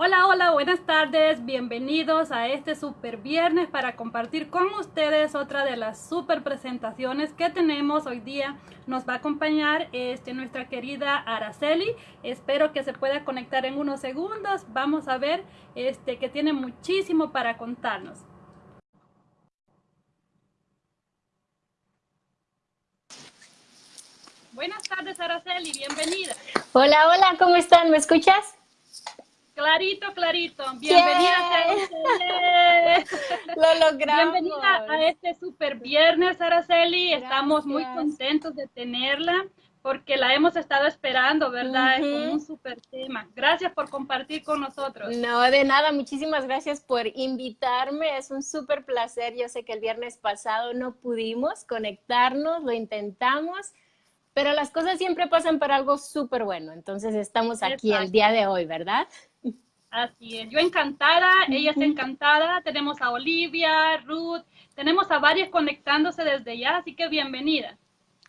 Hola, hola, buenas tardes, bienvenidos a este super viernes para compartir con ustedes otra de las super presentaciones que tenemos hoy día. Nos va a acompañar este, nuestra querida Araceli, espero que se pueda conectar en unos segundos. Vamos a ver este, que tiene muchísimo para contarnos. Buenas tardes, Araceli, bienvenida. Hola, hola, ¿cómo están? ¿Me escuchas? Clarito, clarito. Bienvenida a Lo logramos. Bienvenida a este super viernes, Araceli. Estamos muy contentos de tenerla porque la hemos estado esperando, ¿verdad? Es un super tema. Gracias por compartir con nosotros. No, de nada. Muchísimas gracias por invitarme. Es un súper placer. Yo sé que el viernes pasado no pudimos conectarnos, lo intentamos, pero las cosas siempre pasan para algo súper bueno. Entonces estamos aquí el día de hoy, ¿verdad? Así es, yo encantada, ella está encantada, tenemos a Olivia, Ruth, tenemos a varias conectándose desde ya, así que bienvenida.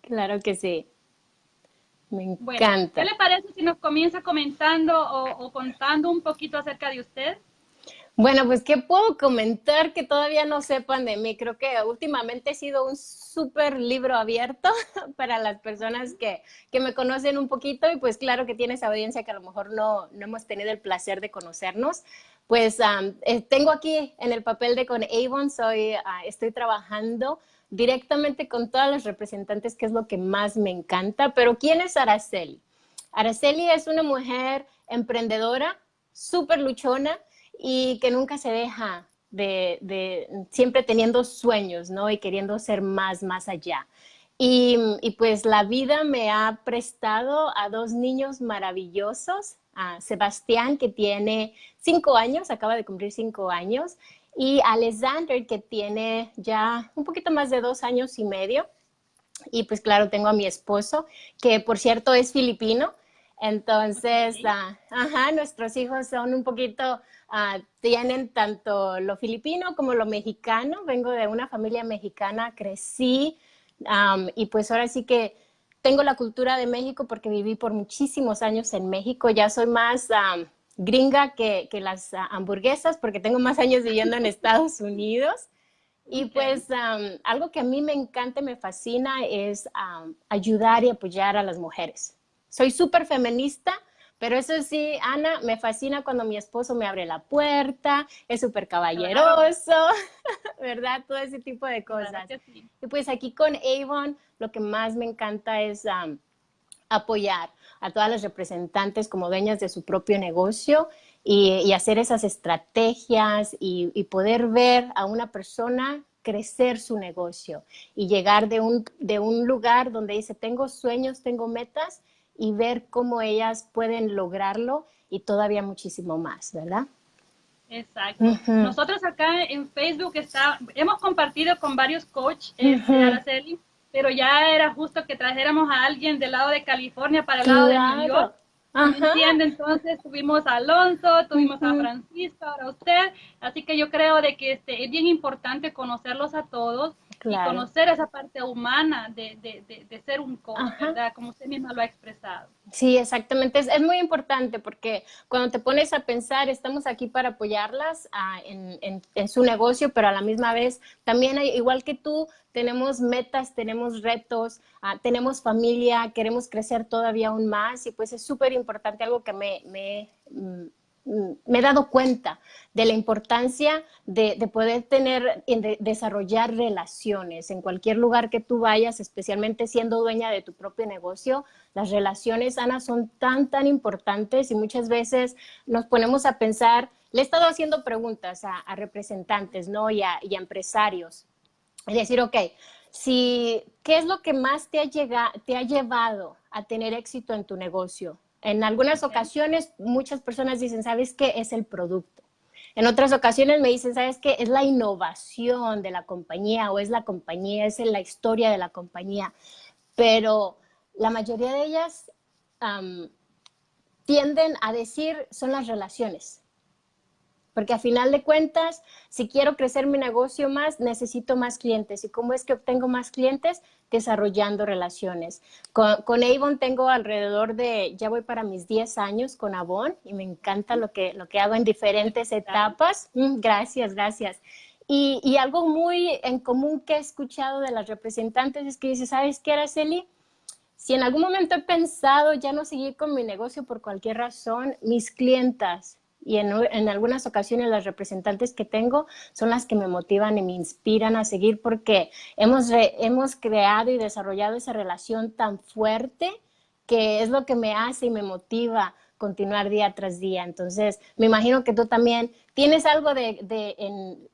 Claro que sí. Me encanta. ¿Qué le parece si nos comienza comentando o, o contando un poquito acerca de usted? Bueno, pues, ¿qué puedo comentar que todavía no sepan de mí? Creo que últimamente he sido un súper libro abierto para las personas que, que, me conocen un poquito y pues claro que tienes audiencia que a lo mejor no, no hemos tenido el placer de conocernos. Pues eh, tengo aquí en el papel de con Avon, soy, ah, estoy trabajando directamente con todas las representantes, que es lo que más me encanta. Pero ¿quién es Araceli? Araceli es una mujer emprendedora, súper luchona, y que nunca se deja de, siempre teniendo sueños, ¿no? Y queriendo ser más, más allá. Y, pues la vida me ha prestado a dos niños maravillosos, a Sebastián, que tiene cinco años, acaba de cumplir cinco años, y Alexander, que tiene ya un poquito más de dos años y medio. Y pues claro, tengo a mi esposo, que por cierto es filipino. Entonces, ah, ajá, nuestros hijos son un poquito Ah, tienen tanto lo filipino como lo mexicano. Vengo de una familia mexicana, crecí y pues ahora sí que tengo la cultura de México porque viví por muchísimos años en México. Ya soy más gringa que, las ah, hamburguesas porque tengo más años viviendo en Estados Unidos. Y pues algo que a mí me encanta y me fascina es ayudar y apoyar a las mujeres. Soy súper feminista, pero eso sí, Ana, me fascina cuando mi esposo me abre la puerta, es súper caballeroso, ¿verdad? Todo ese tipo de cosas. Y pues aquí con Avon, lo que más me encanta es apoyar a todas las representantes como dueñas de su propio negocio y, hacer esas estrategias y, y, poder ver a una persona crecer su negocio y llegar de un, de un lugar donde dice, tengo sueños, tengo metas, y ver cómo ellas pueden lograrlo y todavía muchísimo más, ¿verdad? Exacto. Nosotros acá en Facebook está, hemos compartido con varios coaches, este, pero ya era justo que trajéramos a alguien del lado de California para el lado de New York. ¿Entiende? Entonces tuvimos a Alonso, tuvimos a Francisco, ahora usted. Así que yo creo de que este, es bien importante conocerlos a todos y conocer esa parte humana de, de, de, ser un coach, ¿verdad? Como usted misma lo ha expresado. Sí, exactamente. Es, es, muy importante porque cuando te pones a pensar, estamos aquí para apoyarlas ah, en, en, en, su negocio, pero a la misma vez también, hay, igual que tú, tenemos metas, tenemos retos, ah, tenemos familia, queremos crecer todavía aún más y pues es súper importante, algo que me, me mm, me he dado cuenta de la importancia de, poder tener, de desarrollar relaciones en cualquier lugar que tú vayas, especialmente siendo dueña de tu propio negocio. Las relaciones, Ana, son tan, tan importantes y muchas veces nos ponemos a pensar, le he estado haciendo preguntas a, representantes ¿no? y, a, empresarios. Es decir, ok, si, ¿qué es lo que más te ha, te ha llevado a tener éxito en tu negocio? En algunas ocasiones muchas personas dicen, ¿sabes qué? Es el producto. En otras ocasiones me dicen, ¿sabes qué? Es la innovación de la compañía o es la compañía, es la historia de la compañía. Pero la mayoría de ellas tienden a decir son las relaciones. Porque a final de cuentas, si quiero crecer mi negocio más, necesito más clientes. ¿Y cómo es que obtengo más clientes? Desarrollando relaciones. Con, Avon tengo alrededor de, ya voy para mis 10 años con Avon y me encanta lo que, lo que hago en diferentes etapas. Mm, gracias, gracias. Y, y, algo muy en común que he escuchado de las representantes es que dice, ¿sabes qué, Araceli? Si en algún momento he pensado ya no seguir con mi negocio por cualquier razón, mis clientas y en, algunas ocasiones las representantes que tengo son las que me motivan y me inspiran a seguir porque hemos, hemos creado y desarrollado esa relación tan fuerte que es lo que me hace y me motiva continuar día tras día. Entonces, me imagino que tú también tienes algo de,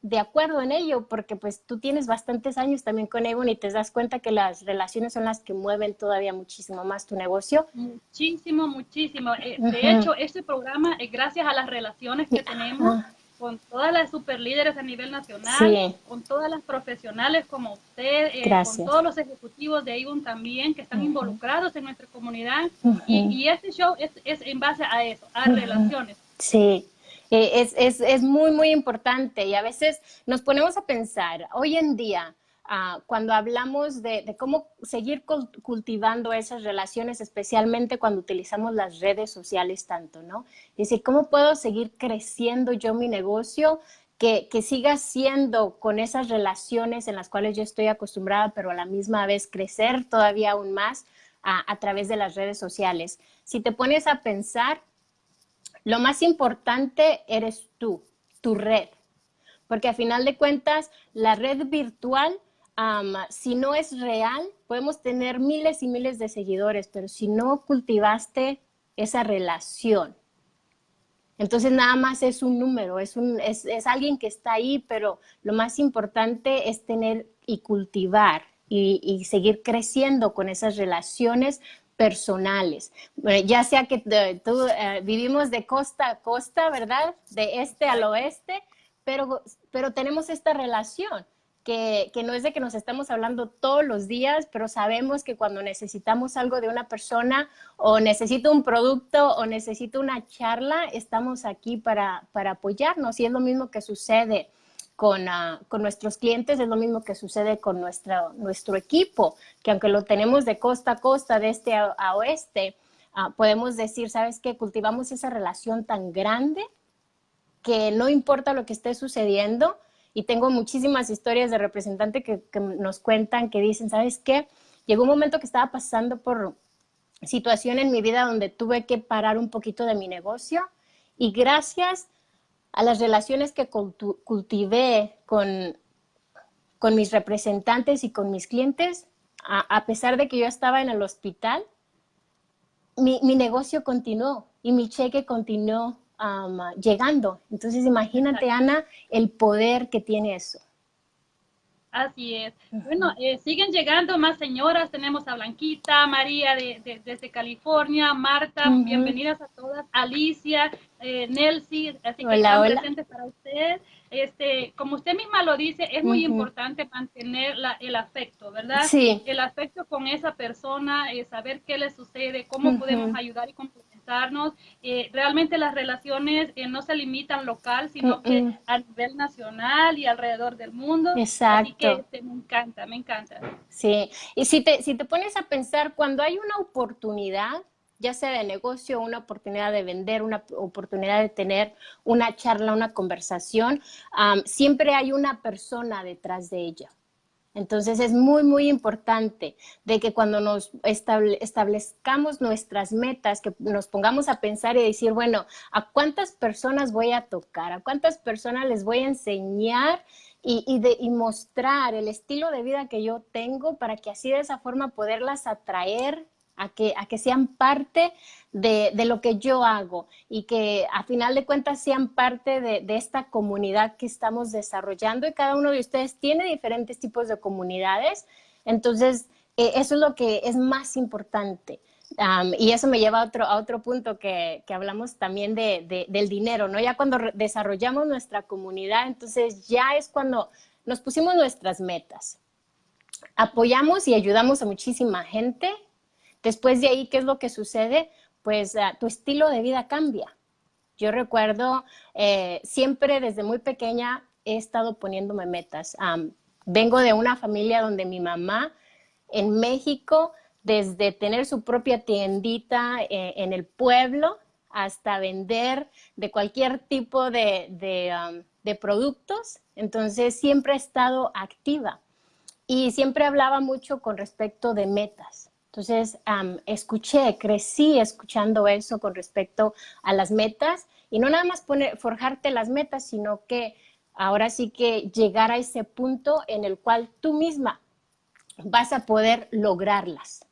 de, acuerdo en ello, porque pues tú tienes bastantes años también con Avon y te das cuenta que las relaciones son las que mueven todavía muchísimo más tu negocio. Muchísimo, muchísimo. Eh, de hecho, este programa es gracias a las relaciones que tenemos con todas las super líderes a nivel nacional, con todas las profesionales como usted, eh, con todos los ejecutivos de Avon también que están involucrados en nuestra comunidad. y, este show es, es, en base a eso, a relaciones. Sí. Es, es, es muy, muy importante y a veces nos ponemos a pensar, hoy en día, Ah, cuando hablamos de, cómo seguir cultivando esas relaciones, especialmente cuando utilizamos las redes sociales tanto, ¿no? Es decir, ¿cómo puedo seguir creciendo yo mi negocio? Que, que, siga siendo con esas relaciones en las cuales yo estoy acostumbrada, pero a la misma vez crecer todavía aún más a, a través de las redes sociales. Si te pones a pensar, lo más importante eres tú, tu red, porque a final de cuentas la red virtual si no es real, podemos tener miles y miles de seguidores, pero si no cultivaste esa relación, entonces nada más es un número, es, un, es, alguien que está ahí, pero lo más importante es tener y cultivar y, seguir creciendo con esas relaciones personales. ya sea que tú, eh, vivimos de costa a costa, ¿verdad? De este al oeste, pero, pero tenemos esta relación que, no es de que nos estamos hablando todos los días, pero sabemos que cuando necesitamos algo de una persona o necesito un producto o necesito una charla, estamos aquí para, apoyarnos. Y es lo mismo que sucede con, ah, con, nuestros clientes, es lo mismo que sucede con nuestro, nuestro equipo, que aunque lo tenemos de costa a costa, de este a, oeste, ah, podemos decir, ¿sabes qué? Cultivamos esa relación tan grande que no importa lo que esté sucediendo, y tengo muchísimas historias de representantes que, nos cuentan, que dicen, ¿sabes qué? Llegó un momento que estaba pasando por situación en mi vida donde tuve que parar un poquito de mi negocio y gracias a las relaciones que cultivé con, con mis representantes y con mis clientes, a, pesar de que yo estaba en el hospital, mi, mi negocio continuó y mi cheque continuó llegando. Entonces, imagínate, Ana, el poder que tiene eso. Así es. Bueno, eh, siguen llegando más señoras. Tenemos a Blanquita, María de, desde California, Marta, bienvenidas a todas, Alicia, eh, Nelcy, así que hola, presentes para usted. Este, como usted misma lo dice, es muy importante mantener la, el afecto, ¿verdad? Sí. El afecto con esa persona, eh, saber qué le sucede, cómo podemos ayudar y complementar eh, realmente las relaciones eh, no se limitan local, sino que a nivel nacional y alrededor del mundo. Exacto. Así que este, me encanta, me encanta. Sí, y si te, si te pones a pensar, cuando hay una oportunidad, ya sea de negocio, una oportunidad de vender, una oportunidad de tener una charla, una conversación, siempre hay una persona detrás de ella. Entonces es muy, muy importante de que cuando nos establezcamos nuestras metas, que nos pongamos a pensar y decir, bueno, ¿a cuántas personas voy a tocar? ¿A cuántas personas les voy a enseñar y, de, y mostrar el estilo de vida que yo tengo para que así de esa forma poderlas atraer a que, a que sean parte de, lo que yo hago y que a final de cuentas sean parte de, esta comunidad que estamos desarrollando y cada uno de ustedes tiene diferentes tipos de comunidades. Entonces, eh, eso es lo que es más importante. y eso me lleva a otro, a otro punto que, que hablamos también de, del dinero, ¿no? Ya cuando desarrollamos nuestra comunidad, entonces ya es cuando nos pusimos nuestras metas. Apoyamos y ayudamos a muchísima gente, Después de ahí, ¿qué es lo que sucede? Pues ah, tu estilo de vida cambia. Yo recuerdo eh, siempre desde muy pequeña he estado poniéndome metas. vengo de una familia donde mi mamá en México, desde tener su propia tiendita eh, en el pueblo hasta vender de cualquier tipo de, productos, entonces siempre he estado activa y siempre hablaba mucho con respecto de metas. Entonces, escuché, crecí escuchando eso con respecto a las metas y no nada más poner, forjarte las metas, sino que ahora sí que llegar a ese punto en el cual tú misma vas a poder lograrlas.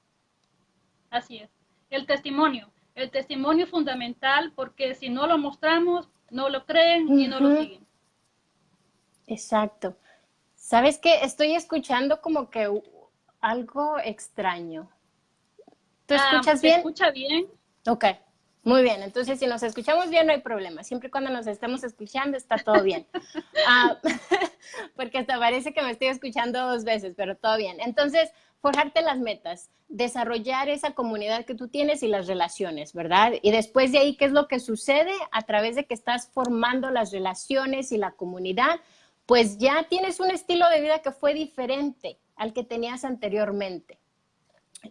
Así es. El testimonio. El testimonio es fundamental porque si no lo mostramos, no lo creen y no lo siguen. Exacto. ¿Sabes qué? Estoy escuchando como que algo extraño. ¿Tú ah, escuchas bien? escucha bien? Ok, muy bien. Entonces, si nos escuchamos bien, no hay problema. Siempre y cuando nos estemos escuchando, está todo bien. Ah, porque hasta parece que me estoy escuchando dos veces, pero todo bien. Entonces, forjarte las metas, desarrollar esa comunidad que tú tienes y las relaciones, ¿verdad? Y después de ahí, ¿qué es lo que sucede? A través de que estás formando las relaciones y la comunidad, pues ya tienes un estilo de vida que fue diferente al que tenías anteriormente.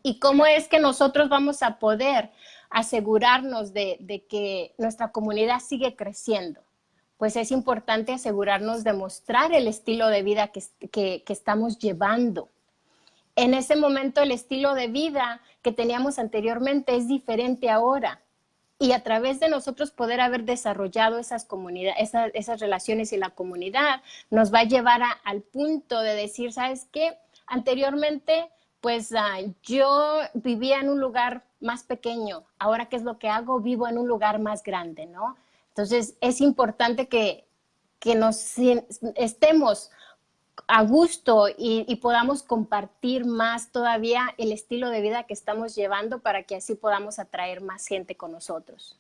¿Y cómo es que nosotros vamos a poder asegurarnos de, que nuestra comunidad sigue creciendo? Pues es importante asegurarnos de mostrar el estilo de vida que, que estamos llevando. En ese momento el estilo de vida que teníamos anteriormente es diferente ahora y a través de nosotros poder haber desarrollado esas comunidades, esas, relaciones y la comunidad, nos va a llevar al punto de decir, ¿sabes qué? Anteriormente pues ah, yo vivía en un lugar más pequeño, ahora qué es lo que hago, vivo en un lugar más grande, ¿no? Entonces es importante que, que nos estemos a gusto y, y, podamos compartir más todavía el estilo de vida que estamos llevando para que así podamos atraer más gente con nosotros.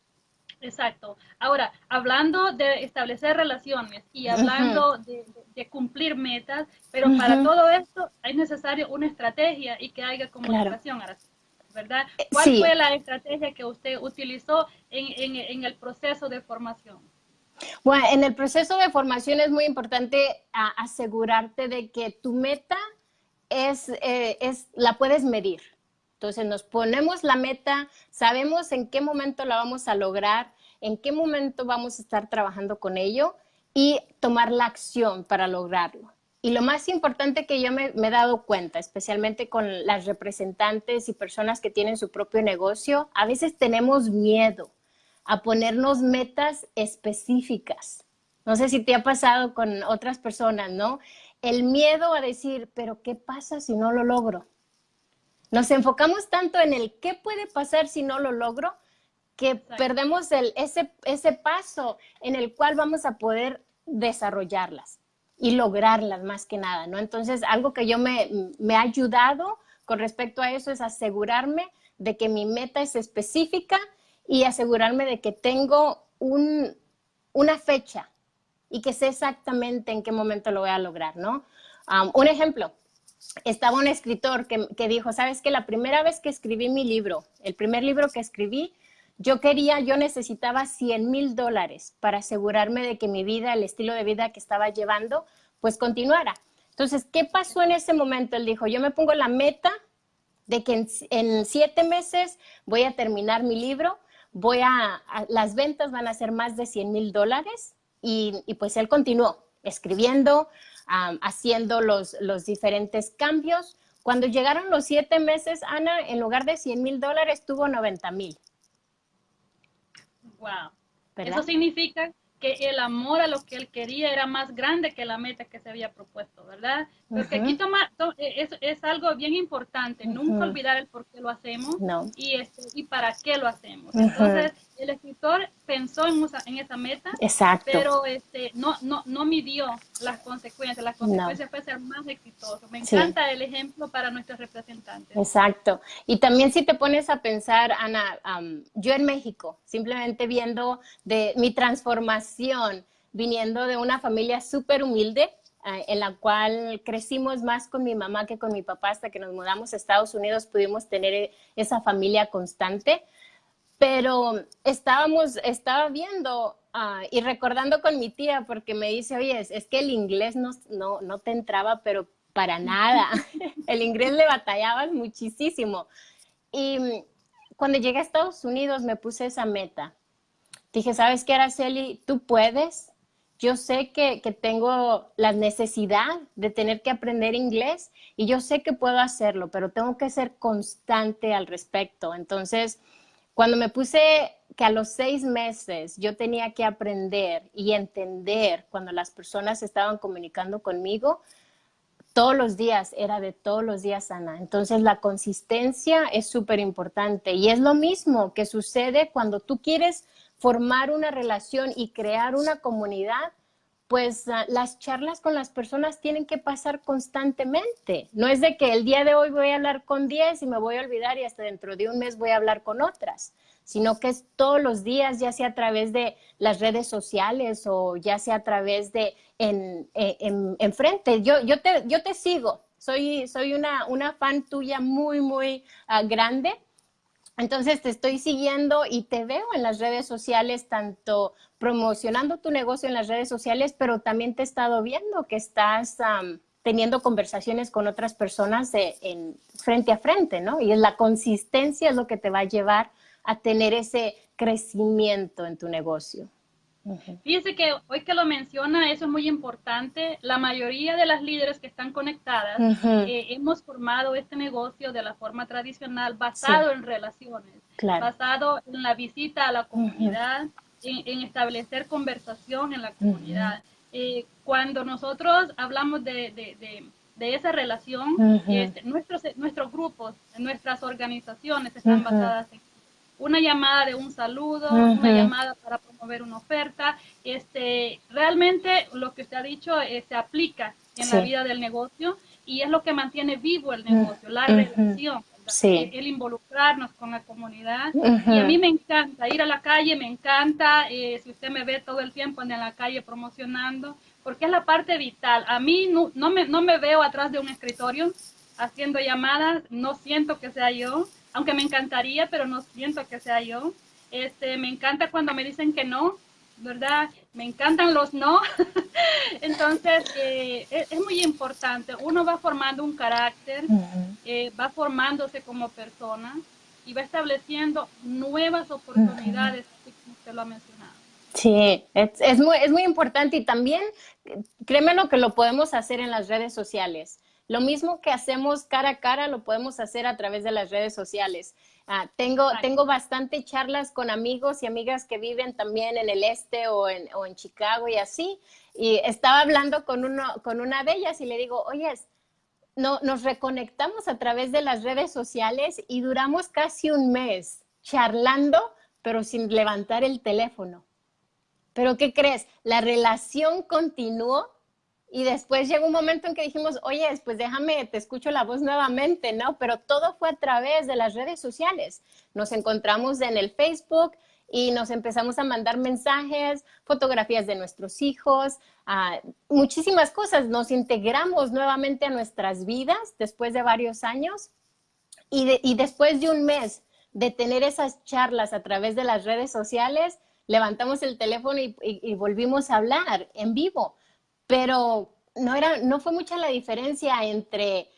Exacto. Ahora, hablando de establecer relaciones y hablando de, cumplir metas, pero para todo esto es necesario una estrategia y que haya comunicación, ¿verdad? Eh, ¿Cuál fue la estrategia que usted utilizó en, el proceso de formación? Bueno, en el proceso de formación es muy importante asegurarte de que tu meta es, eh, es, la puedes medir. Entonces nos ponemos la meta, sabemos en qué momento la vamos a lograr, en qué momento vamos a estar trabajando con ello y tomar la acción para lograrlo. Y lo más importante que yo me, he dado cuenta, especialmente con las representantes y personas que tienen su propio negocio, a veces tenemos miedo a ponernos metas específicas. No sé si te ha pasado con otras personas, ¿no? El miedo a decir, pero ¿qué pasa si no lo logro? Nos enfocamos tanto en el qué puede pasar si no lo logro, que perdemos el, ese, ese paso en el cual vamos a poder desarrollarlas y lograrlas más que nada, ¿no? Entonces, algo que yo me, me ha ayudado con respecto a eso es asegurarme de que mi meta es específica y asegurarme de que tengo un, una fecha y que sé exactamente en qué momento lo voy a lograr, ¿no? Um, un ejemplo, estaba un escritor que, dijo, sabes que la primera vez que escribí mi libro, el primer libro que escribí, yo quería, yo necesitaba 100 mil dólares para asegurarme de que mi vida, el estilo de vida que estaba llevando, pues continuara. Entonces, ¿qué pasó en ese momento? Él dijo, yo me pongo la meta de que en, siete meses voy a terminar mi libro, voy a, las ventas van a ser más de 100 mil dólares y, y pues él continuó escribiendo, haciendo los, los diferentes cambios. Cuando llegaron los siete meses, Ana, en lugar de 100 mil dólares, tuvo 90 mil. Wow. Eso significa que el amor a lo que él quería era más grande que la meta que se había propuesto, ¿verdad? Porque aquí toma, e, es, algo bien importante, nunca olvidar el por qué lo hacemos y, este, y para qué lo hacemos. Entonces, el escritor pensó en, en esa meta, pero este, no, no, no midió las consecuencias. Las consecuencias fue ser más exitoso. Me encanta el ejemplo para nuestros representantes. Exacto. Y también si te pones a pensar, Ana, yo en México, simplemente viendo de mi transformación, viniendo de una familia súper humilde, eh, en la cual crecimos más con mi mamá que con mi papá hasta que nos mudamos a Estados Unidos, pudimos tener esa familia constante Pero estábamos, estaba viendo ah, y recordando con mi tía porque me dice, oye, es, que el inglés no, no, no te entraba, pero para nada. el inglés le batallabas muchísimo. Y cuando llegué a Estados Unidos me puse esa meta. Dije, ¿sabes qué, Araceli? Tú puedes. Yo sé que, que, tengo la necesidad de tener que aprender inglés y yo sé que puedo hacerlo, pero tengo que ser constante al respecto. Entonces, cuando me puse que a los seis meses yo tenía que aprender y entender cuando las personas estaban comunicando conmigo, todos los días, era de todos los días, Ana. Entonces la consistencia es súper importante y es lo mismo que sucede cuando tú quieres formar una relación y crear una comunidad, pues ah, las charlas con las personas tienen que pasar constantemente. No es de que el día de hoy voy a hablar con 10 y me voy a olvidar y hasta dentro de un mes voy a hablar con otras sino que es todos los días, ya sea a través de las redes sociales o ya sea a través de en, en, frente. Yo, yo, te, yo te sigo, soy, soy una, una fan tuya muy, muy ah, grande. Entonces te estoy siguiendo y te veo en las redes sociales, tanto promocionando tu negocio en las redes sociales, pero también te he estado viendo que estás teniendo conversaciones con otras personas en, frente a frente, ¿no? Y la consistencia es lo que te va a llevar a tener ese crecimiento en tu negocio. Fíjese que hoy que lo menciona, eso es muy importante. La mayoría de las líderes que están conectadas eh, hemos formado este negocio de la forma tradicional basado en relaciones, basado en la visita a la comunidad, en, establecer conversación en la comunidad. Eh, cuando nosotros hablamos de, de, esa relación, este, nuestros, nuestros grupos, nuestras organizaciones están basadas en una llamada de un saludo, una llamada para promover una oferta. Este, realmente lo que usted ha dicho eh, se aplica en la vida del negocio y es lo que mantiene vivo el negocio, la relación. El, involucrarnos con la comunidad. Y a mí me encanta ir a la calle, me encanta, eh, si usted me ve todo el tiempo en la calle promocionando, porque es la parte vital. A mí no, no, me, no me veo atrás de un escritorio haciendo llamadas, no siento que sea yo aunque me encantaría, pero no siento que sea yo. Este, me encanta cuando me dicen que no, ¿verdad? Me encantan los no. Entonces, eh, es, muy importante. Uno va formando un carácter, eh, va formándose como persona y va estableciendo nuevas oportunidades, como usted lo ha mencionado. Sí, es, es, muy, es muy importante y también, créeme lo que lo podemos hacer en las redes sociales. Lo mismo que hacemos cara a cara lo podemos hacer a través de las redes sociales. Ah, tengo, tengo bastante charlas con amigos y amigas que viven también en el este o en, o en Chicago y así. Y estaba hablando con, uno, con una de ellas y le digo, oye, no, nos reconectamos a través de las redes sociales y duramos casi un mes charlando, pero sin levantar el teléfono. Pero ¿qué crees? La relación continuó y después llegó un momento en que dijimos, oye, pues déjame, te escucho la voz nuevamente, ¿no? Pero todo fue a través de las redes sociales. Nos encontramos en el Facebook y nos empezamos a mandar mensajes, fotografías de nuestros hijos, muchísimas cosas. Nos integramos nuevamente a nuestras vidas después de varios años y, y después de un mes de tener esas charlas a través de las redes sociales, levantamos el teléfono y volvimos a hablar en vivo pero no, era, no fue mucha la diferencia entre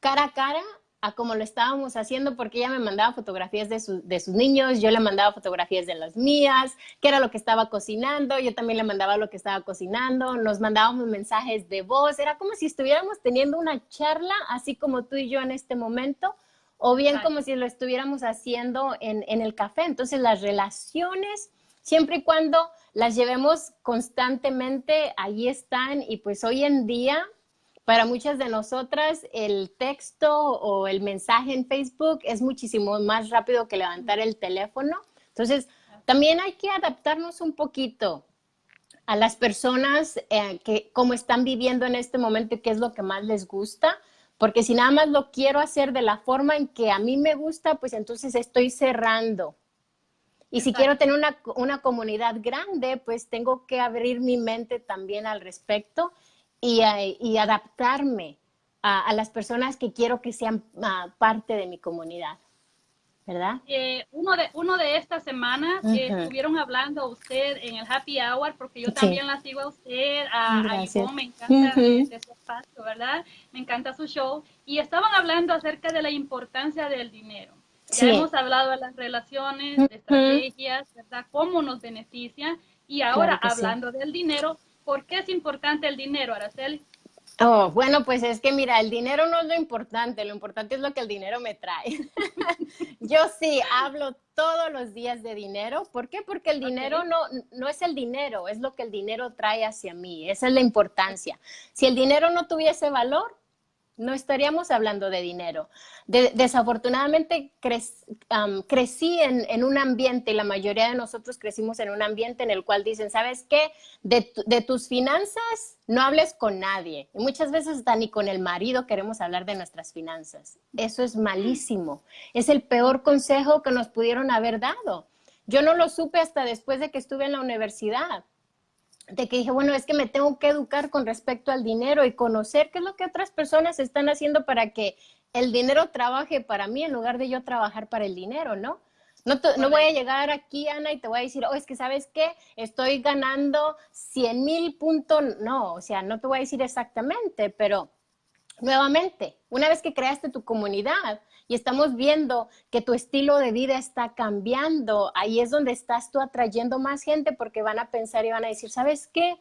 cara a cara a como lo estábamos haciendo, porque ella me mandaba fotografías de, de, sus niños, yo le mandaba fotografías de las mías, qué era lo que estaba cocinando, yo también le mandaba lo que estaba cocinando, nos mandábamos mensajes de voz, era como si estuviéramos teniendo una charla, así como tú y yo en este momento, o bien como si lo estuviéramos haciendo en, en el café. Entonces las relaciones, siempre y cuando las llevemos constantemente, ahí están y pues hoy en día para muchas de nosotras el texto o el mensaje en Facebook es muchísimo más rápido que levantar el teléfono. Entonces, también hay que adaptarnos un poquito a las personas eh, que cómo están viviendo en este momento y qué es lo que más les gusta, porque si nada más lo quiero hacer de la forma en que a mí me gusta, pues entonces estoy cerrando y si quiero tener una, comunidad grande, pues tengo que abrir mi mente también al respecto y, eh, adaptarme a, las personas que quiero que sean ah, parte de mi comunidad. ¿verdad? Eh, uno, de, uno de estas semanas estuvieron hablando usted en el Happy Hour, porque yo también la sigo a usted, a, a me encanta su espacio, ¿verdad? Me encanta su show. Y estaban hablando acerca de la importancia del dinero. Ya hemos hablado de las relaciones, de estrategias, ¿verdad? Cómo nos beneficia. Y ahora, hablando del dinero, ¿por qué es importante el dinero, Araceli? Oh, bueno, pues es que mira, el dinero no es lo importante, lo importante es lo que el dinero me trae. Yo sí hablo todos los días de dinero. ¿Por qué? Porque el dinero no, no es el dinero, es lo que el dinero trae hacia mí. Esa es la importancia. Si el dinero no tuviese valor, no estaríamos hablando de dinero. desafortunadamente crecí en, un ambiente, y la mayoría de nosotros crecimos en un ambiente en el cual dicen, ¿sabes qué? De, tus finanzas no hables con nadie. Y muchas veces hasta ni con el marido queremos hablar de nuestras finanzas. Eso es malísimo. Es el peor consejo que nos pudieron haber dado. Yo no lo supe hasta después de que estuve en la universidad de que dije, bueno, es que me tengo que educar con respecto al dinero y conocer qué es lo que otras personas están haciendo para que el dinero trabaje para mí en lugar de yo trabajar para el dinero, ¿no? No, no voy a llegar aquí, Ana, y te voy a decir, oh, es que sabes qué, estoy ganando 100 mil puntos. No, o sea, no te voy a decir exactamente, pero nuevamente, una vez que creaste tu comunidad, y estamos viendo que tu estilo de vida está cambiando, ahí es donde estás tú atrayendo más gente porque van a pensar y van a decir, ¿sabes qué?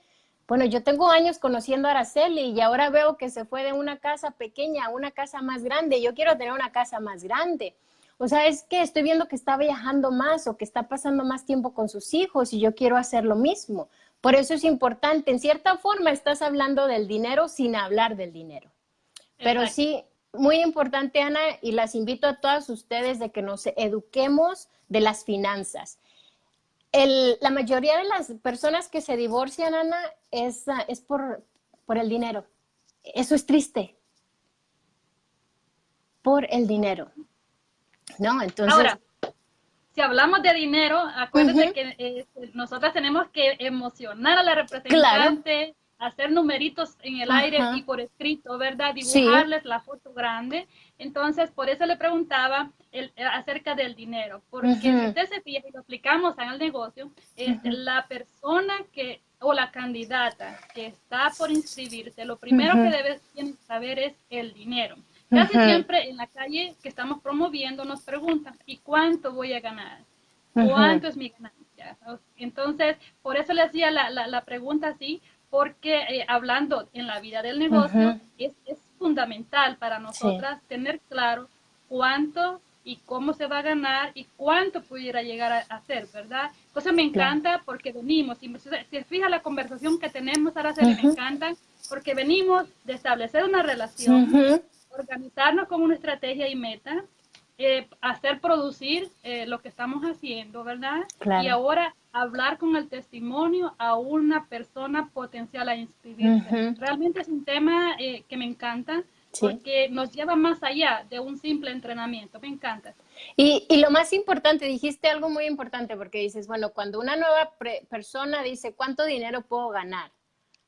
Bueno, yo tengo años conociendo a Araceli y ahora veo que se fue de una casa pequeña a una casa más grande. Yo quiero tener una casa más grande. O sea, es que estoy viendo que está viajando más o que está pasando más tiempo con sus hijos y yo quiero hacer lo mismo. Por eso es importante, en cierta forma estás hablando del dinero sin hablar del dinero. Pero sí, muy importante, Ana, y las invito a todas ustedes de que nos eduquemos de las finanzas. la mayoría de las personas que se divorcian, Ana, es, es por, por el dinero. Eso es triste. Por el dinero. ¿No? Entonces. Ahora, si hablamos de dinero, acuérdense que eh, nosotras tenemos que emocionar a la representante hacer numeritos en el aire y por escrito, ¿verdad? Dibujarles la foto grande. Entonces, por eso le preguntaba el, acerca del dinero, porque si usted se fija y lo aplicamos en el negocio, es la persona que o la candidata que está por inscribirse, lo primero que debe saber es el dinero. Casi siempre en la calle que estamos promoviendo nos preguntan, ¿y cuánto voy a ganar? ¿Cuánto es mi ganancia? Entonces, por eso le hacía la, la, la pregunta así, porque eh, hablando en la vida del negocio, es, es, fundamental para nosotras tener claro cuánto y cómo se va a ganar y cuánto pudiera llegar a hacer, ¿verdad? Entonces me encanta porque venimos, si se fija la conversación que tenemos ahora, se me encanta, porque venimos de establecer una relación, organizarnos con una estrategia y meta, eh, hacer producir eh, lo que estamos haciendo, ¿verdad? Y ahora hablar con el testimonio a una persona potencial a inscribirse. Realmente es un tema eh, que me encanta porque nos lleva más allá de un simple entrenamiento. Me encanta. Y, y lo más importante, dijiste algo muy importante porque dices, bueno, cuando una nueva persona dice, ¿cuánto dinero puedo ganar?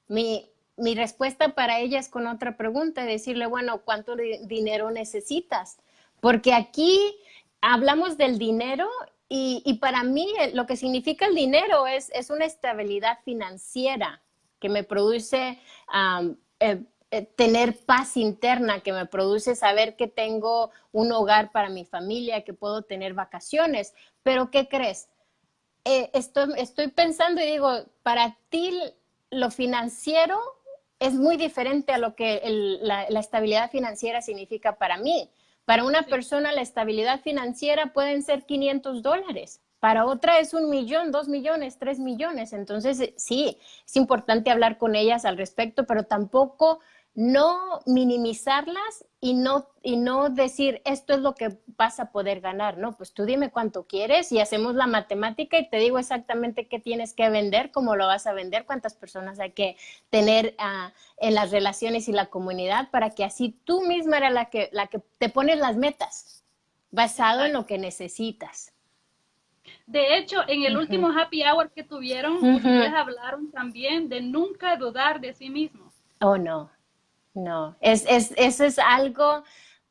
Mi, mi respuesta para ella es con otra pregunta, decirle, bueno, ¿cuánto dinero necesitas? Porque aquí hablamos del dinero y, para mí eh, lo que significa el dinero es, es una estabilidad financiera que me produce eh, eh, tener paz interna, que me produce saber que tengo un hogar para mi familia, que puedo tener vacaciones. Pero ¿qué crees? estoy, estoy pensando y digo, para ti lo financiero es muy diferente a lo que la, estabilidad financiera significa para mí. Para una persona la estabilidad financiera pueden ser 500 dólares. Para otra es un millón, dos millones, tres millones. Entonces, sí, es importante hablar con ellas al respecto, pero tampoco no minimizarlas y no, y no decir esto es lo que vas a poder ganar, ¿no? Pues tú dime cuánto quieres y hacemos la matemática y te digo exactamente qué tienes que vender, cómo lo vas a vender, cuántas personas hay que tener ah, en las relaciones y la comunidad para que así tú misma eres la que, la que te pones las metas basado en lo que necesitas. De hecho, en el último happy hour que tuvieron, ustedes hablaron también de nunca dudar de sí mismos. Oh, no. No, es, es, eso es algo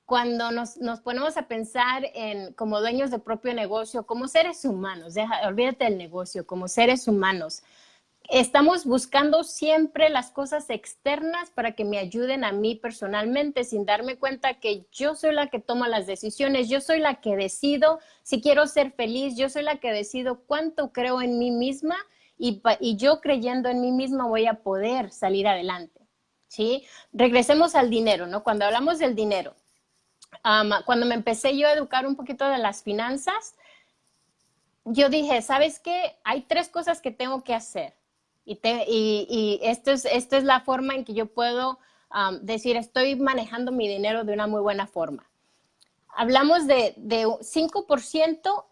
cuando nos, nos, ponemos a pensar en como dueños de propio negocio, como seres humanos, deja, olvídate del negocio, como seres humanos, estamos buscando siempre las cosas externas para que me ayuden a mí personalmente, sin darme cuenta que yo soy la que toma las decisiones, yo soy la que decido si quiero ser feliz, yo soy la que decido cuánto creo en mí misma y, y yo creyendo en mí misma voy a poder salir adelante. ¿Sí? Regresemos al dinero, ¿no? Cuando hablamos del dinero, cuando me empecé yo a educar un poquito de las finanzas, yo dije, ¿sabes qué? Hay tres cosas que tengo que hacer. Y, esto, es, es la forma en que yo puedo decir, estoy manejando mi dinero de una muy buena forma. Hablamos de, de 5%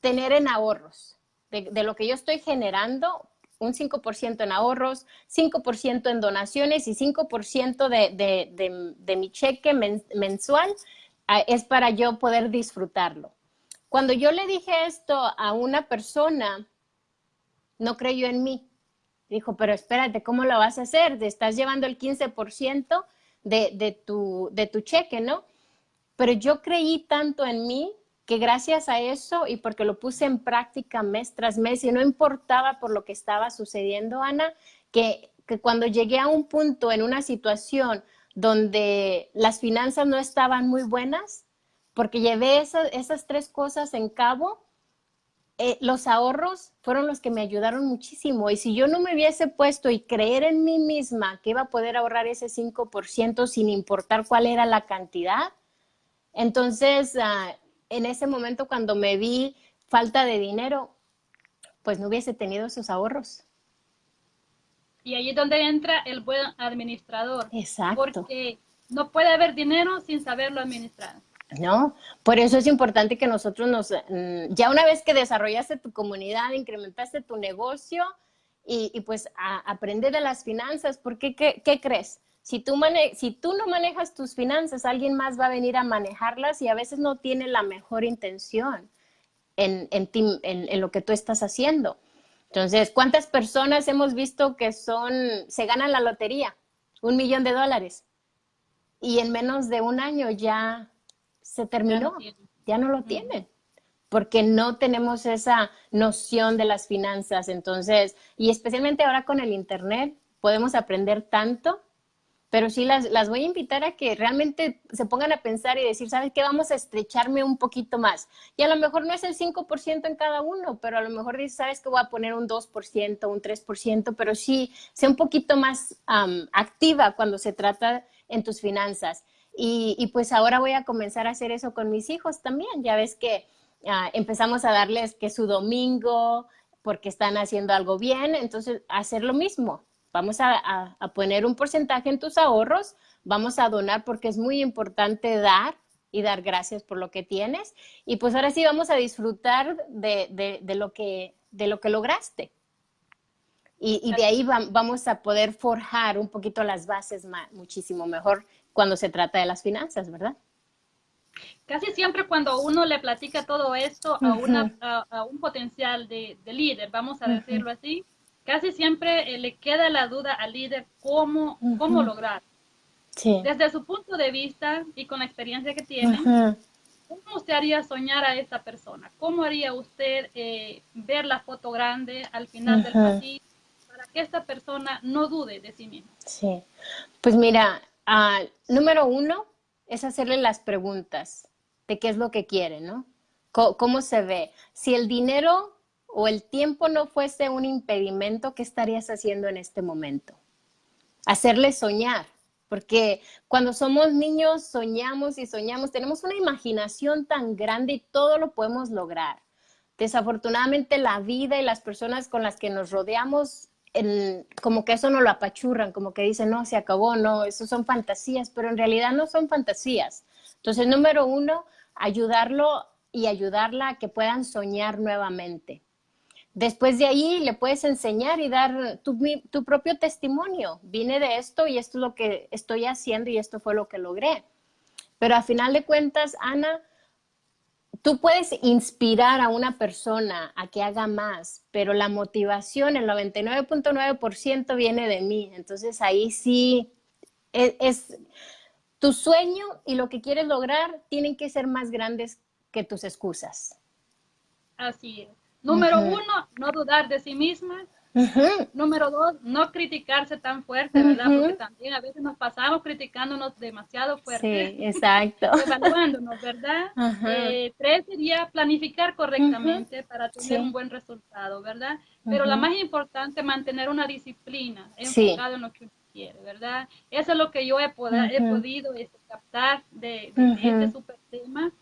tener en ahorros, de, lo que yo estoy generando, un 5% en ahorros, 5% en donaciones y 5% de, de, mi cheque mensual ah, es para yo poder disfrutarlo. Cuando yo le dije esto a una persona, no creyó en mí. Dijo, pero espérate, ¿cómo lo vas a hacer? Te estás llevando el 15% de, de, tu, de tu cheque, ¿no? Pero yo creí tanto en mí que gracias a eso y porque lo puse en práctica mes tras mes y no importaba por lo que estaba sucediendo, Ana, que, cuando llegué a un punto en una situación donde las finanzas no estaban muy buenas, porque llevé esas tres cosas en cabo, eh, los ahorros fueron los que me ayudaron muchísimo. Y si yo no me hubiese puesto y creer en mí misma que iba a poder ahorrar ese 5% sin importar cuál era la cantidad, entonces ah, en ese momento cuando me vi falta de dinero, pues no hubiese tenido esos ahorros. Y ahí es donde entra el buen administrador. Exacto. Porque no puede haber dinero sin saberlo administrar. ¿no? Por eso es importante que nosotros nos, mm, ya una vez que desarrollaste tu comunidad, incrementaste tu negocio y, pues aprende de las finanzas, porque ¿qué, qué crees? Si tú, si tú no manejas tus finanzas, alguien más va a venir a manejarlas y a veces no tiene la mejor intención en, en, lo que tú estás haciendo. Entonces, ¿cuántas personas hemos visto que son, se ganan la lotería? Un millón de dólares. Y en menos de un año ya se terminó, ya no, lo tienen porque no tenemos esa noción de las finanzas. Entonces, y especialmente ahora con el Internet, podemos aprender tanto pero sí las, las, voy a invitar a que realmente se pongan a pensar y decir, ¿sabes qué? Vamos a estrecharme un poquito más. Y a lo mejor no es el 5% en cada uno, pero a lo mejor dices, ¿sabes qué? Voy a poner un 2%, un 3%, pero sí, sea un poquito más activa cuando se trata en tus finanzas. Y, y, pues ahora voy a comenzar a hacer eso con mis hijos también. Ya ves que ah, empezamos a darles que su domingo, porque están haciendo algo bien, entonces hacer lo mismo vamos a, poner un porcentaje en tus ahorros, vamos a donar porque es muy importante dar y dar gracias por lo que tienes. Y pues ahora sí vamos a disfrutar de, lo, que, de lo que lograste. Y, de ahí vamos a poder forjar un poquito las bases muchísimo mejor cuando se trata de las finanzas, ¿verdad? Casi siempre cuando uno le platica todo esto a, una, a, un potencial de, líder, vamos a decirlo así, casi siempre eh, le queda la duda al líder cómo, cómo lograr. Desde su punto de vista y con la experiencia que tiene, ¿cómo usted haría soñar a esa persona? ¿Cómo haría usted eh, ver la foto grande al final del pasillo para que esta persona no dude de sí misma? Sí, pues mira, ah, número uno es hacerle las preguntas de qué es lo que quiere, ¿no? ¿Cómo se ve? Si el dinero o el tiempo no fuese un impedimento, ¿qué estarías haciendo en este momento? Hacerle soñar, porque cuando somos niños soñamos y soñamos, tenemos una imaginación tan grande y todo lo podemos lograr. Desafortunadamente la vida y las personas con las que nos rodeamos, como que eso no lo apachurran, como que dicen, no, se acabó, no, eso son fantasías, pero en realidad no son fantasías. Entonces, número uno, ayudarlo y ayudarla a que puedan soñar nuevamente. Después de ahí le puedes enseñar y dar tu, propio testimonio. Vine de esto y esto es lo que estoy haciendo y esto fue lo que logré. Pero a final de cuentas, Ana, tú puedes inspirar a una persona a que haga más, pero la motivación, el 99.9% viene de mí. Entonces ahí sí es Tu sueño y lo que quieres lograr tienen que ser más grandes que tus excusas. Así es. Número uno, no dudar de sí misma. Número dos, no criticarse tan fuerte, ¿verdad? Porque también a veces nos pasamos criticándonos demasiado fuerte. Sí, exacto. evaluándonos, ¿verdad? Eh, tres sería planificar correctamente para tener un buen resultado, ¿verdad? Pero la más importante, mantener una disciplina enfocada en lo que uno quiere, ¿verdad? Eso es lo que yo he, he podido este, captar de, este super tema.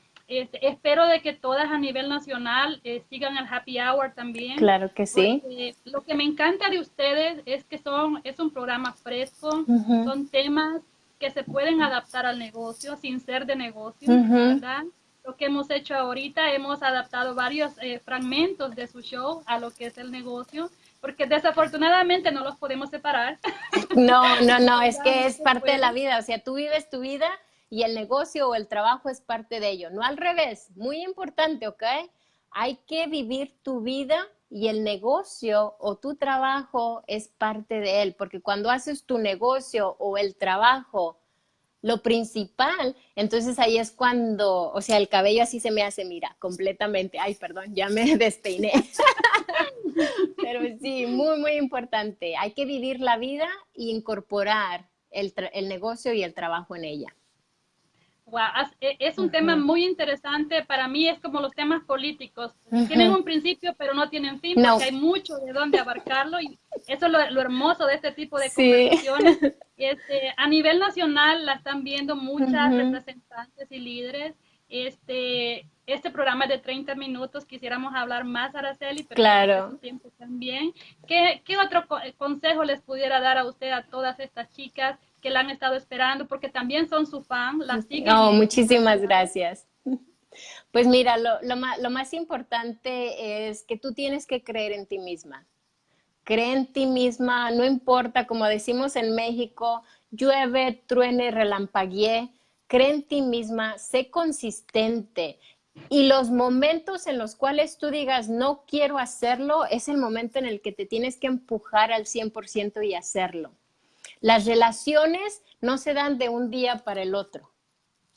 Este, espero de que todas a nivel nacional eh, sigan el happy hour también. Claro que sí. Lo que me encanta de ustedes es que son es un programa fresco, son temas que se pueden adaptar al negocio sin ser de negocio, ¿verdad? Lo que hemos hecho ahorita, hemos adaptado varios eh, fragmentos de su show a lo que es el negocio, porque desafortunadamente no los podemos separar. No, no, no, es que es parte de la vida, o sea, tú vives tu vida y el negocio o el trabajo es parte de ello, no al revés, muy importante, ¿ok? Hay que vivir tu vida y el negocio o tu trabajo es parte de él, porque cuando haces tu negocio o el trabajo lo principal, entonces ahí es cuando, o sea, el cabello así se me hace, mira, completamente, ay, perdón, ya me despeiné. Pero sí, muy, muy importante. Hay que vivir la vida e incorporar el, el negocio y el trabajo en ella. E, es un tema muy interesante. Para mí es como los temas políticos. Tienen un principio, pero no tienen fin, porque hay mucho de dónde abarcarlo. Y eso es lo, hermoso de este tipo de conversaciones. Este, a nivel nacional la están viendo muchas representantes y líderes. Este, este programa es de 30 minutos. Quisiéramos hablar más, Araceli, pero claro. tiempo también. ¿Qué, ¿Qué otro consejo les pudiera dar a usted, a todas estas chicas que la han estado esperando porque también son su fan, la siguen. Oh, muchísimas gracias. Pues mira, lo, lo, más importante es que tú tienes que creer en ti misma. Cree en ti misma, no importa, como decimos en México, llueve, truene, relampaguee, cree en ti misma, sé consistente. Y los momentos en los cuales tú digas, no quiero hacerlo, es el momento en el que te tienes que empujar al 100% y hacerlo. Las relaciones no se dan de un día para el otro.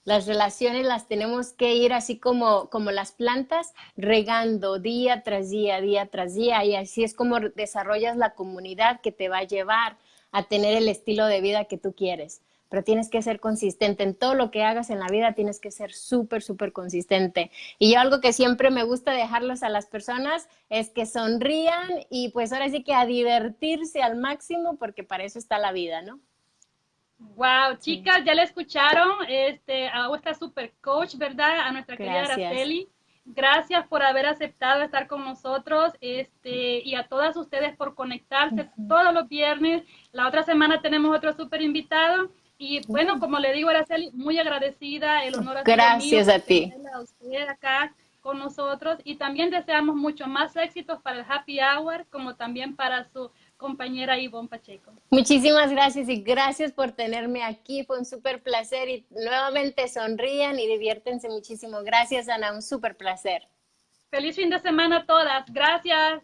Las relaciones las tenemos que ir así como, como las plantas, regando día tras día, día tras día, y así es como desarrollas la comunidad que te va a llevar a tener el estilo de vida que tú quieres pero tienes que ser consistente. En todo lo que hagas en la vida tienes que ser súper, súper consistente. Y yo algo que siempre me gusta dejarlos a las personas es que sonrían y pues ahora sí que a divertirse al máximo porque para eso está la vida, ¿no? Wow, chicas, ya la escucharon, este, a esta super coach, ¿verdad? A nuestra querida Araceli. Gracias por haber aceptado estar con nosotros este, y a todas ustedes por conectarse todos los viernes. La otra semana tenemos otro super invitado. Y bueno, como le digo, Araceli, muy agradecida, el honor a Gracias a ti. A usted acá con nosotros y también deseamos mucho más éxitos para el Happy Hour como también para su compañera Ivonne Pacheco. Muchísimas gracias y gracias por tenerme aquí, fue un súper placer y nuevamente sonrían y diviértense muchísimo. Gracias Ana, un súper placer. Feliz fin de semana a todas, gracias.